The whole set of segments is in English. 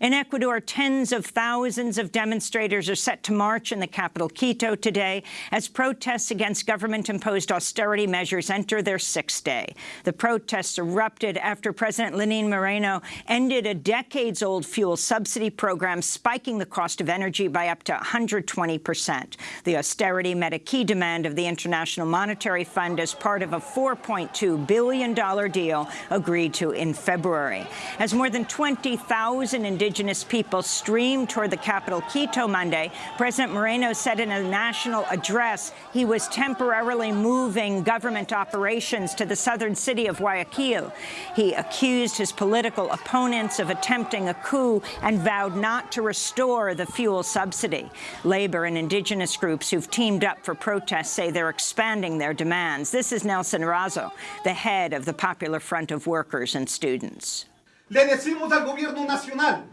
In Ecuador, tens of thousands of demonstrators are set to march in the capital, Quito, today as protests against government-imposed austerity measures enter their sixth day. The protests erupted after President Lenin Moreno ended a decades-old fuel subsidy program, spiking the cost of energy by up to 120 percent. The austerity met a key demand of the International Monetary Fund as part of a $4.2 billion deal agreed to in February. As more than 20,000 indigenous people streamed toward the capital, Quito, Monday. President Moreno said in a national address he was temporarily moving government operations to the southern city of Guayaquil. He accused his political opponents of attempting a coup and vowed not to restore the fuel subsidy. Labor and indigenous groups who've teamed up for protests say they're expanding their demands. This is Nelson Erazo, the head of the Popular Front of Workers and Students. Le decimos al gobierno nacional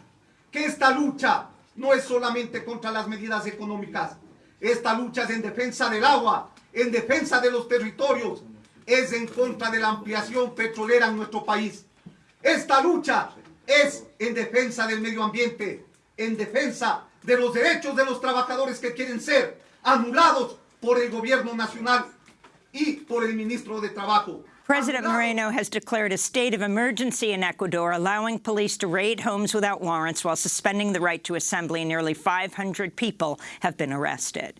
que esta lucha no es solamente contra las medidas económicas, esta lucha es en defensa del agua, en defensa de los territorios, es en contra de la ampliación petrolera en nuestro país. Esta lucha es en defensa del medio ambiente, en defensa de los derechos de los trabajadores que quieren ser anulados por el gobierno nacional y por el ministro de Trabajo. President Moreno has declared a state of emergency in Ecuador, allowing police to raid homes without warrants while suspending the right to assembly. Nearly 500 people have been arrested.